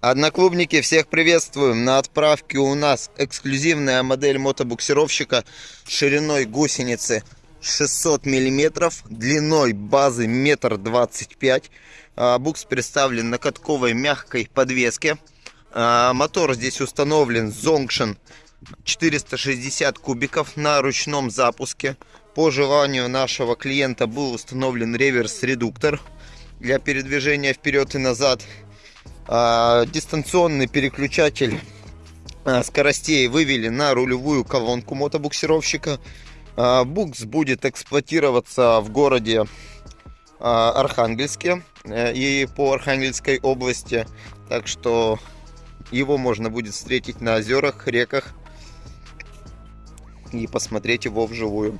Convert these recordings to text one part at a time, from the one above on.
Одноклубники, всех приветствуем! На отправке у нас эксклюзивная модель мотобуксировщика шириной гусеницы 600 мм, длиной базы 1,25 м. Букс представлен на катковой мягкой подвеске. А, мотор здесь установлен Zongshin 460 кубиков на ручном запуске. По желанию нашего клиента был установлен реверс-редуктор для передвижения вперед и назад. А, дистанционный переключатель а, скоростей вывели на рулевую колонку мотобуксировщика. А, букс будет эксплуатироваться в городе Архангельске э, и по Архангельской области. Так что его можно будет встретить на озерах, реках и посмотреть его вживую.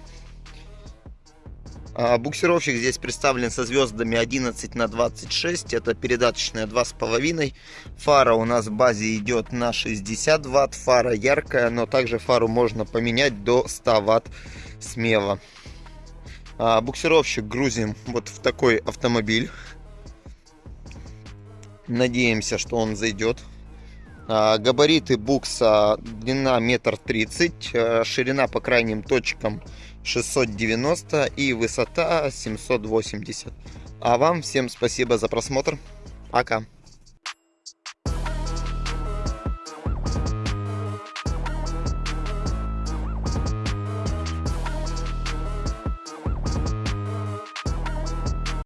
А, буксировщик здесь представлен со звездами 11 на 26. Это передаточная 2,5. Фара у нас в базе идет на 60 ватт. Фара яркая, но также фару можно поменять до 100 ватт смело. А, буксировщик грузим вот в такой автомобиль. Надеемся, что он зайдет. А, габариты букса длина метр тридцать, а, ширина по крайним точкам 690 и высота 780. А вам всем спасибо за просмотр. Пока.